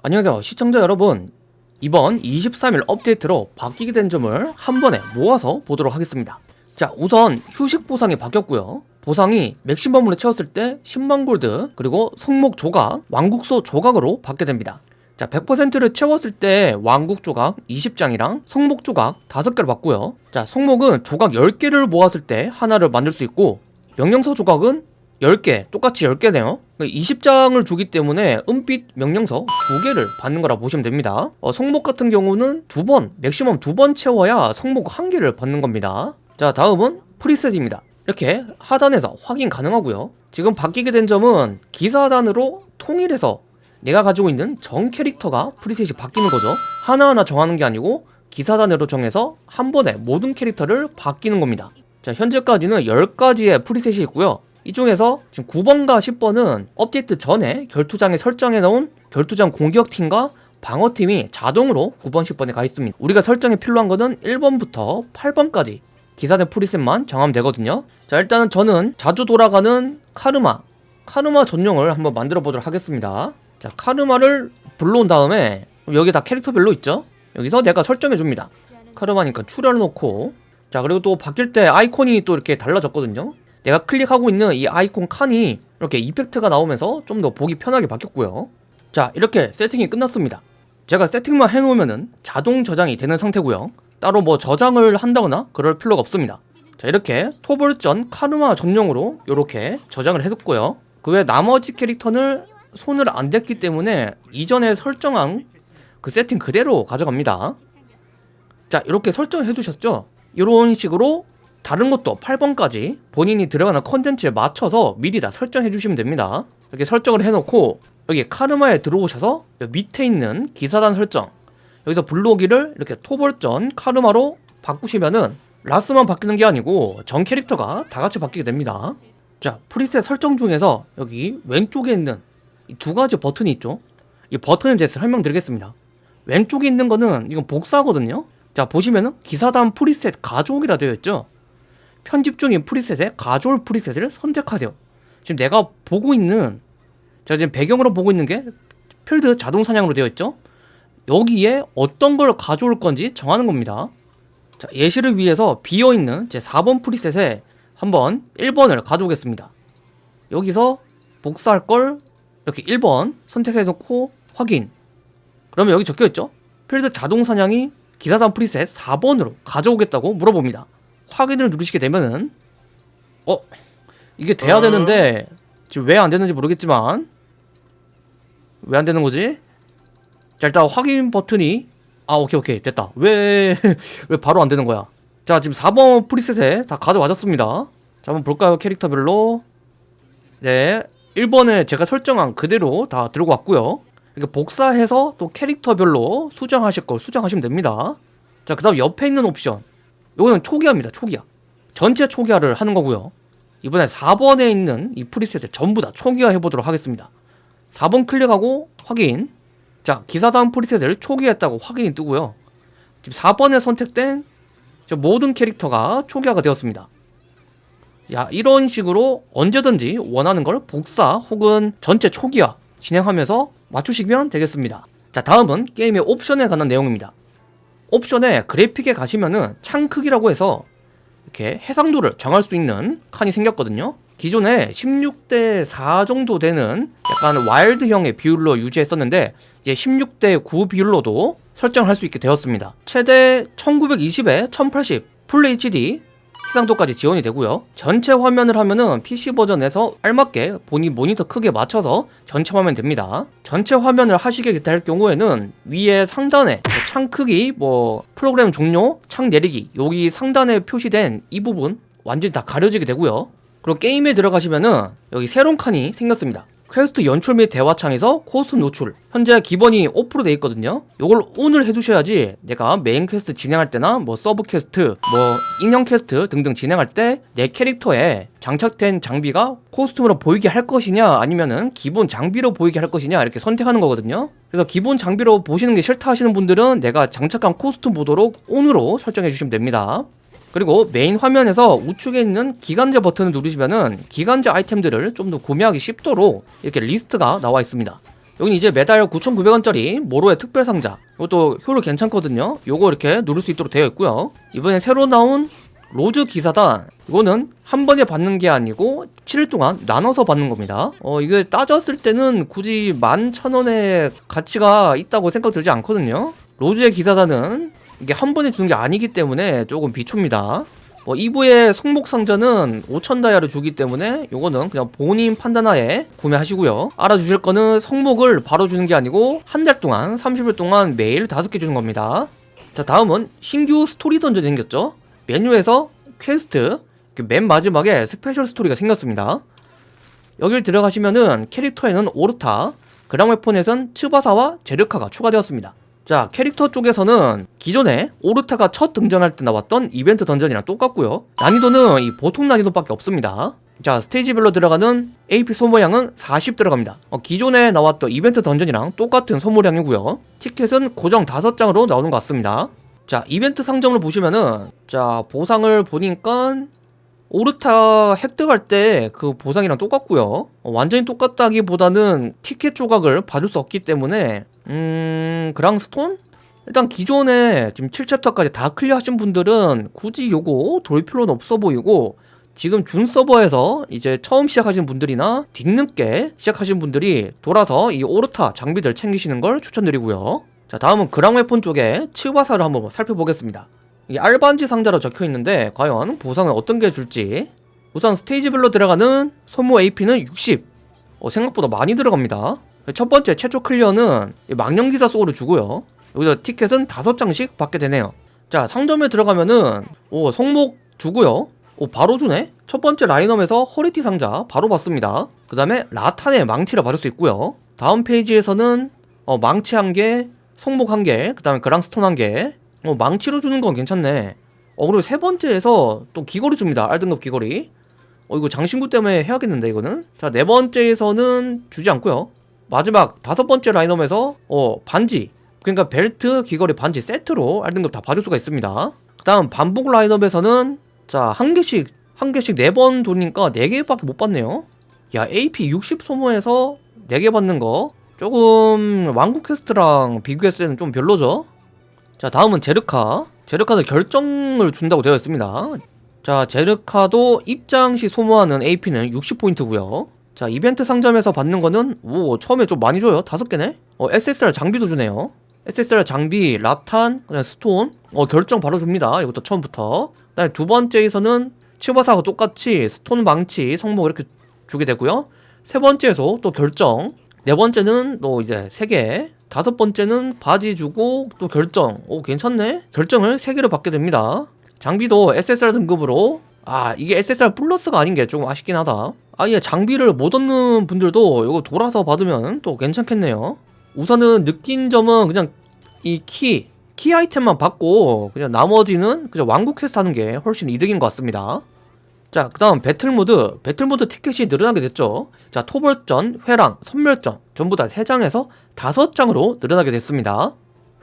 안녕하세요 시청자 여러분. 이번 23일 업데이트로 바뀌게 된 점을 한 번에 모아서 보도록 하겠습니다. 자 우선 휴식 보상이 바뀌었고요. 보상이 맥시멈으로 채웠을 때 10만 골드 그리고 성목 조각, 왕국소 조각으로 받게 됩니다. 자 100%를 채웠을 때 왕국 조각 20장이랑 성목 조각 5개를 받고요. 자 성목은 조각 10개를 모았을 때 하나를 만들 수 있고 명령서 조각은 10개 똑같이 10개네요. 20장을 주기 때문에 은빛 명령서 2개를 받는 거라 보시면 됩니다. 어, 성목 같은 경우는 두번 맥시멈 두 번 채워야 성목 1개를 받는 겁니다. 자 다음은 preset입니다. 이렇게 하단에서 확인 가능하고요. 지금 바뀌게 된 점은 기사단으로 통일해서 내가 가지고 있는 전 캐릭터가 preset이 바뀌는 거죠. 하나하나 정하는 게 아니고 기사단으로 정해서 한 번에 모든 캐릭터를 바뀌는 겁니다. 자 현재까지는 10가지의 프리셋이 있고요 이 중에서 지금 9번과 10번은 업데이트 전에 결투장에 설정해 놓은 결투장 공격팀과 방어팀이 자동으로 9번, 10번에 가 있습니다. 우리가 설정에 필요한 거는 1번부터 8번까지 기사대 프리셋만 정하면 되거든요. 자 일단은 저는 자주 돌아가는 카르마 카르마 전용을 한번 만들어 보도록 하겠습니다. 자 카르마를 불러온 다음에 여기 다 캐릭터별로 있죠? 여기서 내가 설정해 줍니다. 카르마니까 출혈 놓고 자 그리고 또 바뀔 때 아이콘이 또 이렇게 달라졌거든요. 내가 클릭하고 있는 이 아이콘 칸이 이렇게 이펙트가 나오면서 좀 더 보기 편하게 바뀌었고요. 자 이렇게 세팅이 끝났습니다. 제가 세팅만 해놓으면 자동 저장이 되는 상태고요. 따로 뭐 저장을 한다거나 그럴 필요가 없습니다. 자 이렇게 토벌전 카르마 전용으로 이렇게 저장을 해뒀고요. 그 외 나머지 캐릭터는 손을 안 댔기 때문에 이전에 설정한 그 세팅 그대로 가져갑니다. 자 이렇게 설정해 두셨죠? 이런 식으로 다른 것도 8번까지 본인이 들어가는 컨텐츠에 맞춰서 미리 다 설정해 주시면 됩니다. 이렇게 설정을 해놓고 여기 카르마에 들어오셔서 밑에 있는 기사단 설정 여기서 불러오기를 이렇게 토벌전 카르마로 바꾸시면은 라스만 바뀌는 게 아니고 전 캐릭터가 다 같이 바뀌게 됩니다. 자 preset 설정 중에서 여기 왼쪽에 있는 이 두 가지 버튼이 있죠? 이 버튼에 대해서 설명드리겠습니다. 왼쪽에 있는 거는 이건 복사거든요? 자 보시면은 기사단 preset 가족이라 되어 있죠 편집 중인 preset에 가져올 preset을 선택하세요. 지금 내가 보고 있는 제가 지금 배경으로 보고 있는 게 필드 자동 사냥으로 되어 있죠? 여기에 어떤 걸 가져올 건지 정하는 겁니다. 자, 예시를 위해서 비어있는 제 4번 프리셋에 한번 1번을 가져오겠습니다. 여기서 복사할 걸 이렇게 1번 선택해 놓고 확인. 그러면 여기 적혀있죠? 필드 자동 사냥이 기사단 프리셋 4번으로 가져오겠다고 물어봅니다 확인을 누르시게 되면은 어 이게 돼야 되는데 지금 왜 안 되는지 모르겠지만 왜 안 되는 거지? 자 일단 확인 버튼이 아 오케이 오케이 됐다. 왜 왜 바로 안 되는 거야? 자 지금 4번 프리셋에 다 가져와졌습니다. 자 한번 볼까요 캐릭터별로? 네 1번에 제가 설정한 그대로 다 들고 왔고요. 이렇게 복사해서 또 캐릭터별로 수정하실 걸 수정하시면 됩니다. 자 그 다음 옆에 있는 옵션 이거는 초기화입니다 초기화. 전체 초기화를 하는 거고요. 이번에 4번에 있는 이 프리셋을 전부 다 초기화 해보도록 하겠습니다. 4번 클릭하고 확인. 자 기사단 프리셋을 초기화했다고 확인이 뜨고요. 지금 4번에 선택된 모든 캐릭터가 초기화가 되었습니다. 야 이런 식으로 언제든지 원하는 걸 복사 혹은 전체 초기화 진행하면서 맞추시면 되겠습니다. 자 다음은 게임의 옵션에 관한 내용입니다 옵션에 그래픽에 가시면은 창 크기라고 해서 이렇게 해상도를 정할 수 있는 칸이 생겼거든요. 기존에 16대 4 정도 되는 약간 와일드형의 비율로 유지했었는데 이제 16대 9 비율로도 설정할 수 있게 되었습니다. 최대 1920에 1080 풀 HD 해상도까지 지원이 되고요. 전체 화면을 하면은 PC 버전에서 알맞게 본인 모니터 크기에 맞춰서 전체 화면 됩니다. 전체 화면을 하시게 될 경우에는 위에 상단에 뭐 창 크기 뭐 프로그램 종료 창 내리기 여기 상단에 표시된 이 부분 완전히 다 가려지게 되고요. 그리고 게임에 들어가시면은 여기 새로운 칸이 생겼습니다 퀘스트 연출 및 대화창에서 코스튬 노출. 현재 기본이 off로 되어 있거든요. 이걸 ON을 해두셔야지 내가 메인 퀘스트 진행할 때나 뭐 서브 퀘스트 뭐 인형 퀘스트 등등 진행할 때 내 캐릭터에 장착된 장비가 코스튬으로 보이게 할 것이냐 아니면은 기본 장비로 보이게 할 것이냐 이렇게 선택하는 거거든요. 그래서 기본 장비로 보시는 게 싫다 하시는 분들은 내가 장착한 코스튬 보도록 ON으로 설정해 주시면 됩니다 그리고 메인 화면에서 우측에 있는 기간제 버튼을 누르시면은 기간제 아이템들을 좀 더 구매하기 쉽도록 이렇게 리스트가 나와 있습니다. 여긴 이제 매달 9,900원짜리 모로의 특별 상자. 이것도 효율 괜찮거든요. 요거 이렇게 누를 수 있도록 되어 있고요. 이번에 새로 나온 로즈 기사단 이거는 한 번에 받는 게 아니고 7일 동안 나눠서 받는 겁니다. 어 이게 따졌을 때는 굳이 11,000원의 가치가 있다고 생각 들지 않거든요. 로즈의 기사단은 이게 한 번에 주는 게 아니기 때문에 조금 비춥니다. 뭐 2부의 성목 상자는 5천 다이아를 주기 때문에 요거는 그냥 본인 판단하에 구매하시고요. 알아주실 거는 성목을 바로 주는 게 아니고 한 달 동안 30일 동안 매일 5개 주는 겁니다. 자 다음은 신규 스토리 던전이 생겼죠? 메뉴에서 퀘스트 그 맨 마지막에 스페셜 스토리가 생겼습니다. 여길 들어가시면은 캐릭터에는 오르타 그랑 웨폰에선 츠바사와 제르카가 추가되었습니다 자 캐릭터 쪽에서는 기존에 오르타가 첫 등장할 때 나왔던 이벤트 던전이랑 똑같고요. 난이도는 이 보통 난이도밖에 없습니다. 자 스테이지별로 들어가는 AP 소모량은 40 들어갑니다. 어, 기존에 나왔던 이벤트 던전이랑 똑같은 소모량이고요. 티켓은 고정 5장으로 나오는 것 같습니다. 자 이벤트 상점을 보시면은 자 보상을 보니까 오르타 획득할 때 그 보상이랑 똑같고요. 어, 완전히 똑같다기보다는 티켓 조각을 봐줄 수 없기 때문에 음... 그랑스톤? 일단 기존에 지금 7챕터까지 다 클리어 하신 분들은 굳이 요거 돌 필요는 없어 보이고 지금 준 서버에서 이제 처음 시작하신 분들이나 뒤늦게 시작하신 분들이 돌아서 이 오르타 장비들 챙기시는 걸 추천드리고요. 자 다음은 그랑 웨폰 쪽에 치바사를 한번 살펴보겠습니다 이 알반지 상자로 적혀 있는데 과연 보상은 어떤 게 줄지? 우선 스테이지별로 들어가는 소모 AP는 60 어, 생각보다 많이 들어갑니다. 첫 번째 최초 클리어는 이 망령기사 소울을 주고요. 여기서 티켓은 5장씩 받게 되네요. 자 상점에 들어가면은 오 성목 주고요. 오 바로 주네? 첫 번째 라인업에서 허리띠 상자 바로 받습니다. 그 다음에 라탄의 망치를 받을 수 있고요. 다음 페이지에서는 어, 망치 한개 성목 한개그 다음에 그랑스톤 한개 어, 망치로 주는 건 괜찮네. 어 그리고 세 번째에서 또 귀걸이 줍니다. R등급 귀걸이. 어 이거 장신구 때문에 해야겠는데 이거는? 자 네 번째에서는 주지 않고요. 마지막 다섯 번째 라인업에서 어 반지. 그러니까 벨트 귀걸이 반지 세트로 R등급 다 받을 수가 있습니다. 그 다음 반복 라인업에서는 자 한 개씩 한 개씩 네 번 돌리니까 네 개밖에 못 받네요. 야 AP 60 소모해서 네 개 받는 거. 조금 왕국 퀘스트랑 비교했을 때는 좀 별로죠 자 다음은 제르카. 제르카는 결정을 준다고 되어 있습니다. 자 제르카도 입장 시 소모하는 AP는 60포인트고요. 자 이벤트 상점에서 받는 거는 오 처음에 좀 많이 줘요. 다섯 개네? 어 SSR 장비도 주네요. SSR 장비 라탄 그냥 스톤. 어 결정 바로 줍니다. 이것도 처음부터. 그다음에 두 번째에서는 치바사하고 똑같이 스톤 망치 성목 이렇게 주게 되고요. 세 번째에서 또 결정. 네 번째는 또 이제 세개 다섯 번째는 바지 주고 또 결정. 오 괜찮네. 결정을 세 개로 받게 됩니다. 장비도 SSR 등급으로. 아 이게 SSR 플러스가 아닌 게 조금 아쉽긴 하다. 아예 장비를 못 얻는 분들도 이거 돌아서 받으면 또 괜찮겠네요. 우선은 느낀 점은 그냥 이 키 키 아이템만 받고 그냥 나머지는 그냥 왕국 퀘스트 하는 게 훨씬 이득인 것 같습니다 자, 그 다음 배틀모드. 배틀모드 티켓이 늘어나게 됐죠. 자, 토벌전, 회랑, 선멸전 전부 다 3장에서 5장으로 늘어나게 됐습니다.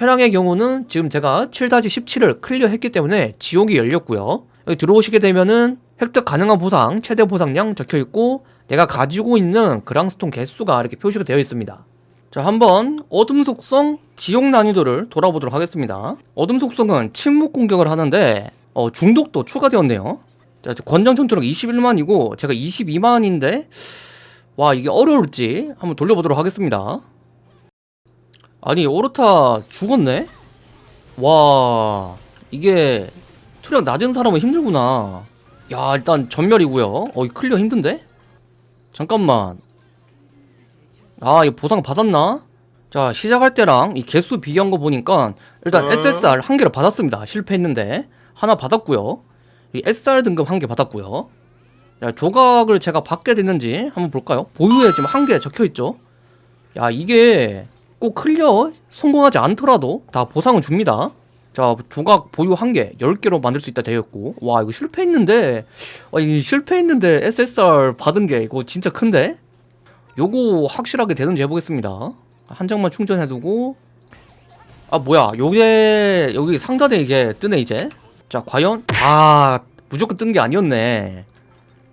회랑의 경우는 지금 제가 7-17을 클리어했기 때문에 지옥이 열렸고요. 여기 들어오시게 되면은 획득 가능한 보상, 최대 보상량 적혀있고 내가 가지고 있는 그랑스톤 개수가 이렇게 표시가 되어 있습니다. 자, 한번 어둠 속성 지옥 난이도를 돌아보도록 하겠습니다. 어둠 속성은 침묵 공격을 하는데 어, 중독도 추가되었네요. 자, 권장 전투력 21만이고 제가 22만인데 와 이게 어려울지 한번 돌려보도록 하겠습니다. 아니 오르타 죽었네? 와 이게 투력 낮은 사람은 힘들구나. 야 일단 전멸이고요. 어 클리어 힘든데? 잠깐만. 아 이거 보상 받았나? 자 시작할 때랑 이 개수 비교한 거 보니까 일단 SSR 한 개를 받았습니다. 실패했는데. 하나 받았고요. 이 SR 등급 한 개 받았고요. 야, 조각을 제가 받게 됐는지 한번 볼까요? 보유에 지금 한 개 적혀있죠? 야 이게 꼭 클리어 성공하지 않더라도 다 보상을 줍니다. 자 조각 보유 한개 10개로 만들 수 있다 되어있고. 와 이거 실패했는데. 와, 이 실패했는데 SSR 받은 게 이거 진짜 큰데? 요거 확실하게 되는지 해보겠습니다. 한 장만 충전해두고. 아 뭐야. 요게 여기 상단에 이게 뜨네 이제 자 과연? 아 무조건 뜬 게 아니었네.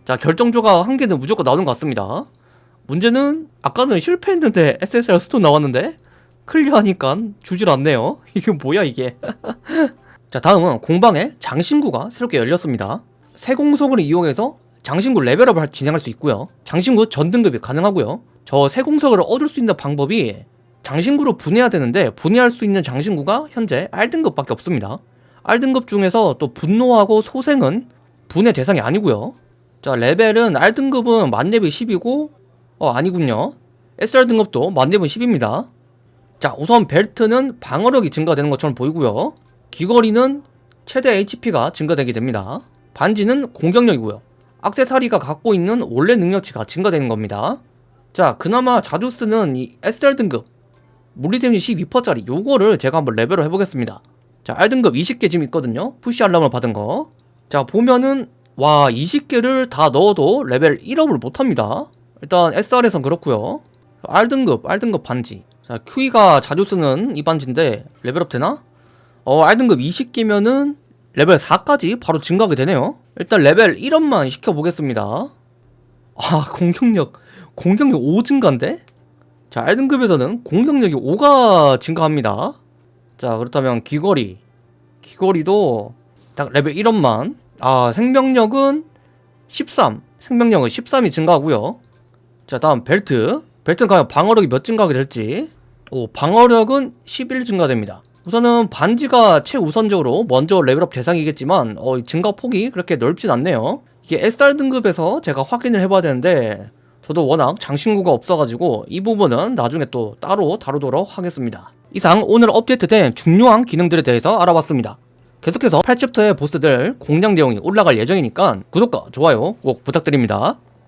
자 결정 조각 한 개는 무조건 나오는 것 같습니다. 문제는 아까는 실패했는데 SSR 스톤 나왔는데 클리어하니까 주질 않네요. 이게 뭐야 이게? 자 다음은 공방에 장신구가 새롭게 열렸습니다. 세공석을 이용해서 장신구 레벨업을 진행할 수 있고요. 장신구 전등급이 가능하고요. 저 세공석을 얻을 수 있는 방법이 장신구로 분해해야 되는데 분해할 수 있는 장신구가 현재 R등급밖에 없습니다 R등급 중에서 또 분노하고 소생은 분해 대상이 아니고요. 자 레벨은 R등급은 만렙이 10이고 어 아니군요. SR 등급도 만렙은 10입니다. 자 우선 벨트는 방어력이 증가되는 것처럼 보이고요. 귀걸이는 최대 HP가 증가되게 됩니다. 반지는 공격력이고요. 악세사리가 갖고 있는 원래 능력치가 증가되는 겁니다. 자 그나마 자주 쓰는 이 SR 등급 물리 데미지 12%짜리 요거를 제가 한번 레벨업을 해보겠습니다 자 R등급 20개 지금 있거든요. 푸시 알람을 받은 거 자 보면은 와 20개를 다 넣어도 레벨 1업을 못합니다. 일단 SR에선 그렇고요. R등급 R등급 반지. 자 큐이가 자주 쓰는 이 반지인데 레벨업 되나? 어 R등급 20개면은 레벨 4까지 바로 증가하게 되네요. 일단 레벨 1업만 시켜보겠습니다. 아 공격력 공격력 5 증가인데? 자 R등급에서는 공격력이 5가 증가합니다 자 그렇다면 귀걸이. 귀걸이도 딱 레벨 1업만. 아 생명력은 13 생명력은 13이 증가하고요. 자 다음 벨트. 벨트는 과연 방어력이 몇 증가하게 될지. 오 방어력은 11 증가됩니다. 우선은 반지가 최우선적으로 먼저 레벨업 대상이겠지만 어, 증가 폭이 그렇게 넓진 않네요. 이게 SR 등급에서 제가 확인을 해봐야 되는데 저도 워낙 장신구가 없어가지고 이 부분은 나중에 또 따로 다루도록 하겠습니다 이상 오늘 업데이트된 중요한 기능들에 대해서 알아봤습니다. 계속해서 8챕터의 보스들 공략 내용이 올라갈 예정이니까 구독과 좋아요 꼭 부탁드립니다